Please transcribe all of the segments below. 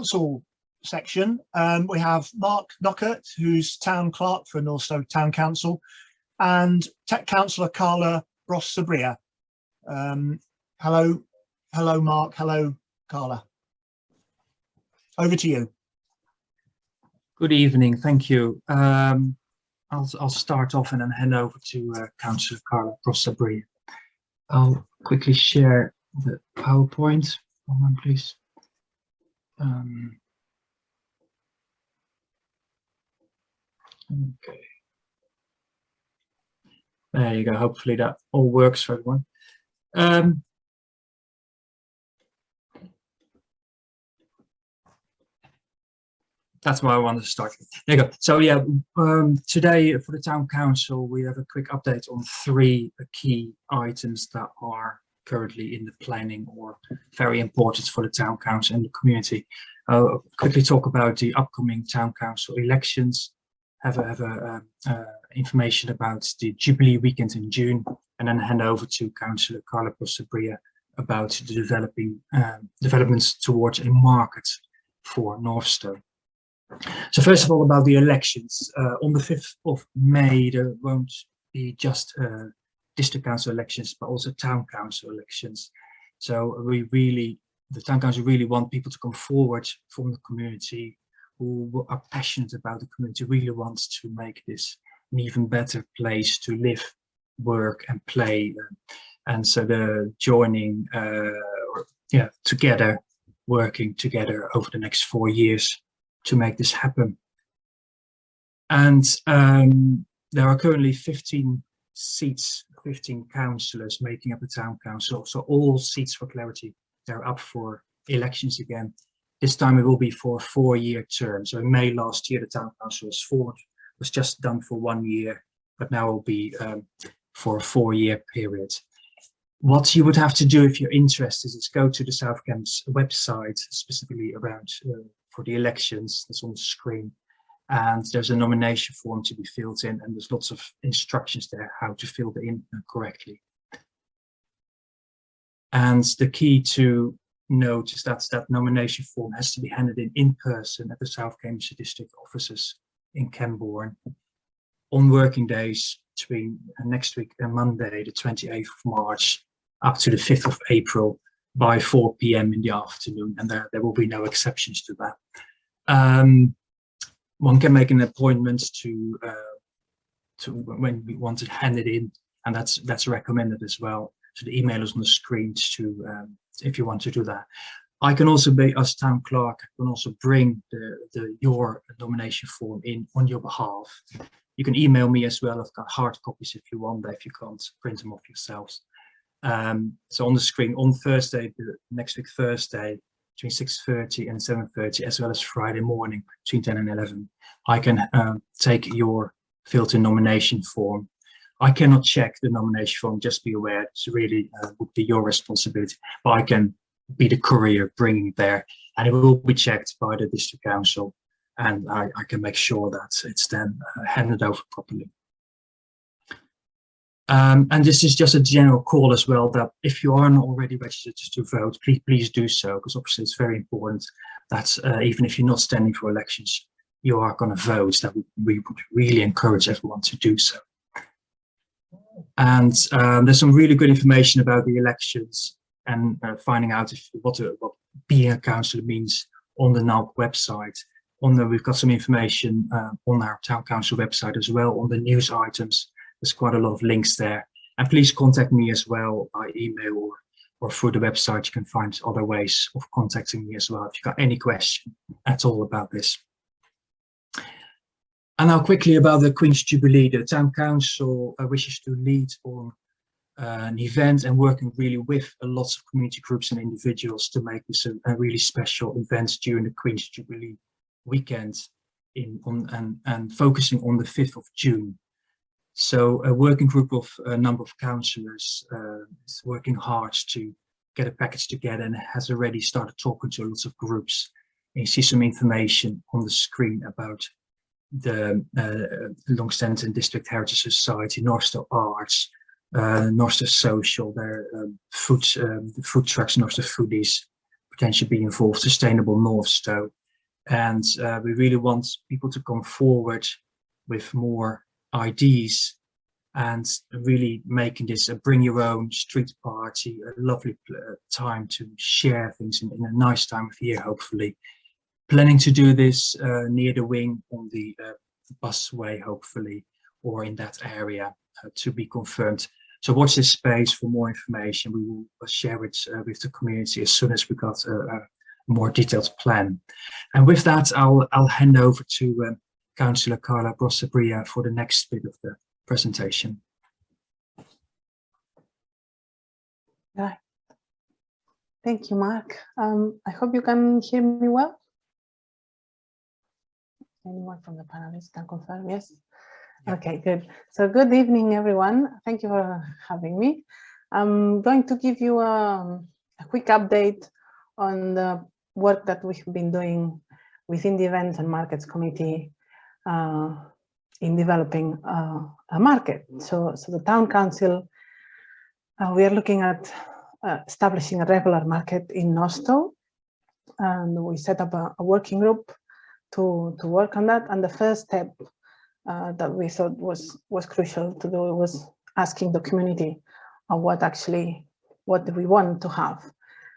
council section, um, we have Mark Knockert, who's town clerk for Northstowe Town Council, and tech councillor Carla Ross Sabria. Um, hello, hello, Mark. Hello, Carla. Over to you. Good evening. Thank you. Um, I'll, I'll start off and then hand over to uh, Councillor Carla Ross Sabria. I'll quickly share the PowerPoint. One please. Um, okay. There you go. Hopefully that all works for everyone. Um, that's why I wanted to start. There you go. So yeah, um, today for the town council, we have a quick update on three key items that are currently in the planning or very important for the town council and the community. I'll quickly talk about the upcoming town council elections, have a, have a uh, uh, information about the Jubilee weekend in June, and then hand over to Councillor Carla Sabria about the developing um, developments towards a market for Northstowe. So first of all, about the elections. Uh, on the 5th of May, there won't be just uh, district council elections, but also town council elections. So we really, the town council really want people to come forward from the community who are passionate about the community, really wants to make this an even better place to live, work and play. And so the joining, uh, yeah, together, working together over the next four years to make this happen. And um, there are currently 15 seats, 15 councillors making up the town council. So all seats for clarity, they're up for elections again. This time it will be for a four-year term. So in May last year, the town council was formed, was just done for one year, but now it will be um, for a four-year period. What you would have to do if you're interested is go to the South Cambs website, specifically around uh, for the elections that's on the screen. And there's a nomination form to be filled in and there's lots of instructions there how to fill it in correctly. And the key to note is that that nomination form has to be handed in in person at the South Cambridgeshire District offices in Cambourne on working days between next week and Monday, the 28th of March, up to the 5th of April by 4 p.m. in the afternoon, and there, there will be no exceptions to that. Um, one can make an appointment to uh, to when we want to hand it in, and that's that's recommended as well. So the email is on the screen to um, if you want to do that. I can also be as town clerk. I can also bring the, the your nomination form in on your behalf. You can email me as well. I've got hard copies if you want, but if you can't print them off yourselves. Um, so on the screen on Thursday, next week Thursday, between 6.30 and 7.30, as well as Friday morning between 10 and 11, I can um, take your filter nomination form. I cannot check the nomination form, just be aware, it's really uh, would be your responsibility, but I can be the courier bringing it there and it will be checked by the district council and I, I can make sure that it's then uh, handed over properly. Um, and this is just a general call as well that if you aren't already registered to vote, please, please do so, because obviously it's very important that uh, even if you're not standing for elections, you are going to vote, that we would really encourage everyone to do so. And um, there's some really good information about the elections and uh, finding out if, what, a, what being a councillor means on the NALC website. On the, we've got some information uh, on our town council website as well on the news items there's quite a lot of links there. And please contact me as well by email or, or through the website. You can find other ways of contacting me as well if you've got any question at all about this. And now quickly about the Queen's Jubilee. The Town Council uh, wishes to lead on uh, an event and working really with a lot of community groups and individuals to make this a, a really special event during the Queen's Jubilee weekend in on and, and focusing on the 5th of June. So a working group of a number of councillors uh, is working hard to get a package together and has already started talking to lots of groups. And you see some information on the screen about the uh, Longstanton District Heritage Society, Northstowe Arts, uh, Northstowe Social, their um, food, um, the food trucks, Northstowe Foodies, potentially be involved, Sustainable North Northstowe. And uh, we really want people to come forward with more ideas and really making this a bring your own street party, a lovely uh, time to share things in, in, a nice time of year, hopefully. Planning to do this uh, near the wing on the uh, busway, hopefully, or in that area uh, to be confirmed. So watch this space for more information. We will uh, share it uh, with the community as soon as we got a, a, more detailed plan. And with that, I'll, I'll hand over to um, Councillor Carla Brossabria for the next bit of the presentation. Right. Thank you, Mark. Um, I hope you can hear me well. Anyone from the panelists can confirm? Yes. Yeah. Okay, good. So good evening, everyone. Thank you for having me. I'm going to give you a, a quick update on the work that we've been doing within the Events and Markets Committee uh, in developing uh, a market. So, so the town council, uh, we are looking at uh, establishing a regular market in Northstowe, and we set up a, a, working group to to work on that. And the first step uh, that we thought was was crucial to do was asking the community what actually what do we want to have.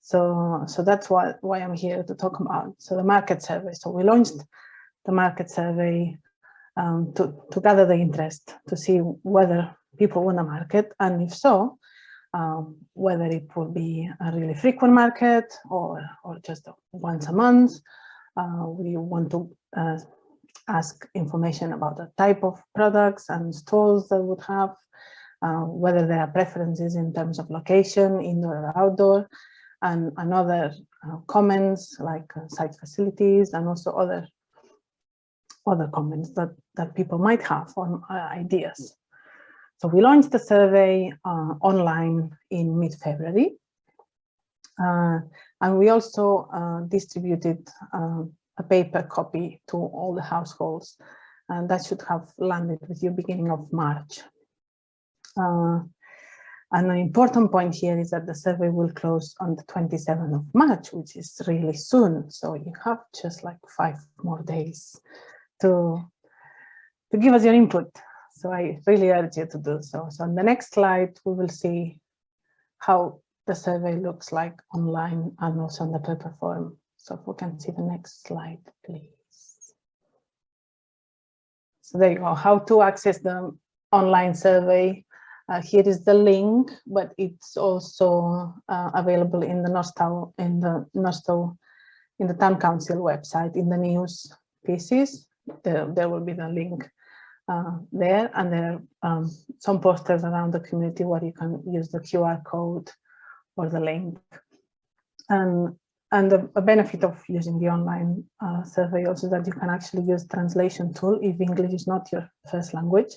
So so that's what why I'm here to talk about. So the market survey. So we launched the market survey um, to, to gather the interest, to see whether people want a market, and if so, um, whether it will be a really frequent market or, or just once a month. Uh, we want to uh, ask information about the type of products and stores that would have, uh, whether there are preferences in terms of location, indoor or outdoor, and, and other uh, comments like uh, site facilities and also other other comments that, that people might have on uh, ideas. So we launched the survey uh, online in mid-February. Uh, and we also uh, distributed uh, a paper copy to all the households. And that should have landed with you beginning of March. Uh, and an important point here is that the survey will close on the 27th of March, which is really soon. So you have just like five more days to, to give us your input. So I really urge you to do so. So on the next slide, we will see how the survey looks like online and also on the paper form. So if we can see the next slide, please. So there you go, how to access the online survey. Uh, here is the link, but it's also uh, available in the Northstowe, in the Northstowe, in the Town Council website, in the news pieces there, there will be the link uh, there and there are um, some posters around the community where you can use the QR code or the link. And, and the, benefit of using the online uh, survey also that you can actually use translation tool if English is not your first language.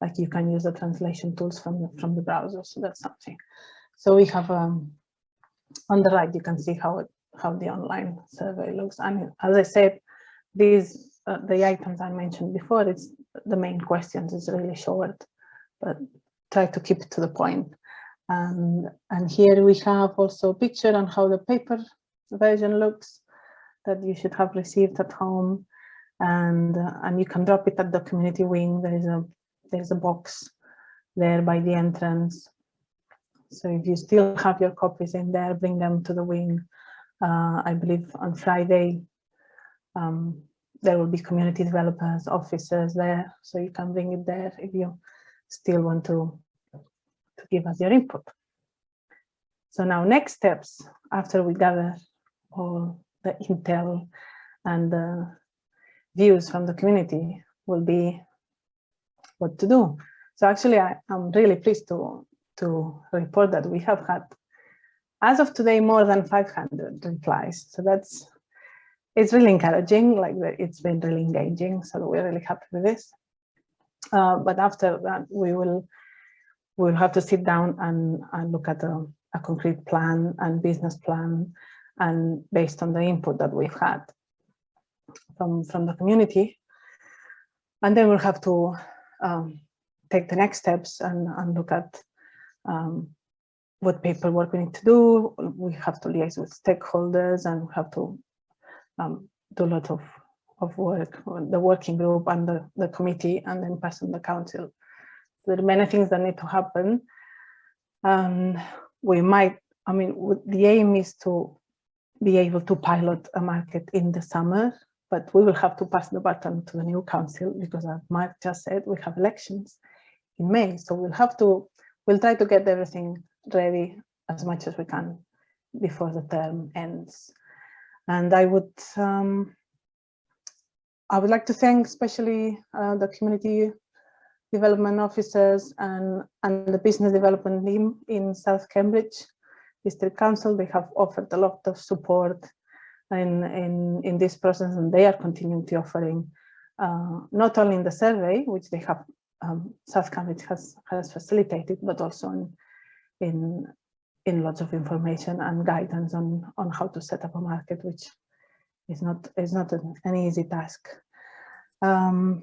Like you can use the translation tools from the, from the browser, so that's something. So we have um, on the right, you can see how it, how the online survey looks. And as I said, these uh, the items I mentioned before, it's the main questions is really short, but try to keep it to the point. And, and here we have also a picture on how the paper version looks that you should have received at home. And, uh, and you can drop it at the community wing. There is a, there's a box there by the entrance. So if you still have your copies in there, bring them to the wing. Uh, I believe on Friday, um, there will be community developers, officers there, so you can bring it there if you still want to, to give us your input. So now next steps, after we gather all the intel and the views from the community will be what to do. So actually, I, am really pleased to, to report that we have had, as of today, more than 500 replies. So that's it's really encouraging, like it's been really engaging, so we're really happy with this. Uh, but after that, we will we'll have to sit down and, and look at a, a concrete plan and business plan, and based on the input that we've had from from the community, and then we'll have to um, take the next steps and, and look at um, what paperwork we need to do. We have to liaise with stakeholders and we have to um, do a lot of, of work, the working group and the, the committee and then pass on the council. There are many things that need to happen. Um, we might, I mean, the aim is to be able to pilot a market in the summer, but we will have to pass the baton to the new council because as Mark just said, we have elections in May. So we'll have to, we'll try to get everything ready as much as we can before the term ends. And I would, um, I would like to thank especially uh, the community development officers and, and the business development team in South Cambridge District Council. They have offered a lot of support in, in, in this process and they are continuing to offering uh, not only in the survey, which they have, um, South Cambridge has, has facilitated, but also in, in, in lots of information and guidance on, on how to set up a market, which is not, is not an, an easy task. Um,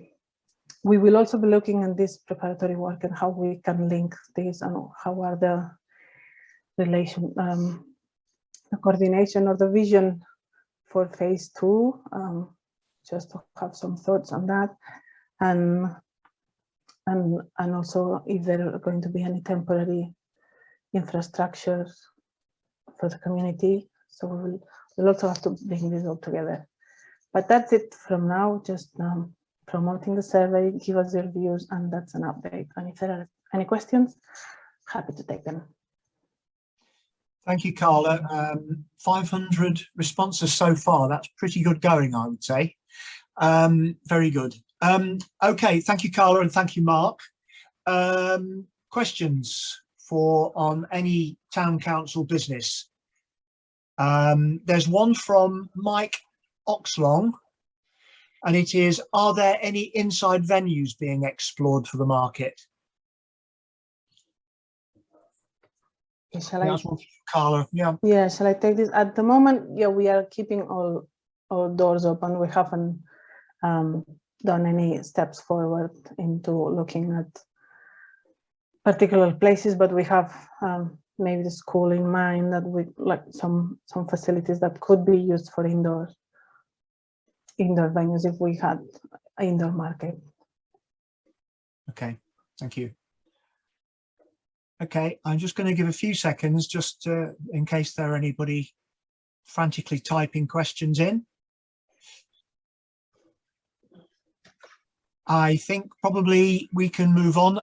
we will also be looking at this preparatory work and how we can link this and how are the relation, um, the coordination or the vision for phase two, um, just to have some thoughts on that. And, and, and also if there are going to be any temporary infrastructure for the community. So we will we'll also have to bring this all together. But that's it from now, just um, promoting the survey, give us your views, and that's an update. And if there are any questions, happy to take them. Thank you, Carla. Um, 500 responses so far. That's pretty good going, I would say. Um, very good. Um, okay, thank you, Carla, and thank you, Mark. Um, questions for on any town council business? Um, there's one from Mike Oxlong, and it is, are there any inside venues being explored for the market? Shall I That's one for Carla, yeah. Yeah, shall I take this? At the moment, yeah, we are keeping all, all doors open. We haven't um, done any steps forward into looking at particular places, but we have um, maybe the school in mind that we like some some facilities that could be used for indoor indoor venues if we had indoor market. Okay, thank you. Okay, I'm just going to give a few seconds just uh, in case there are anybody frantically typing questions in. I think probably we can move on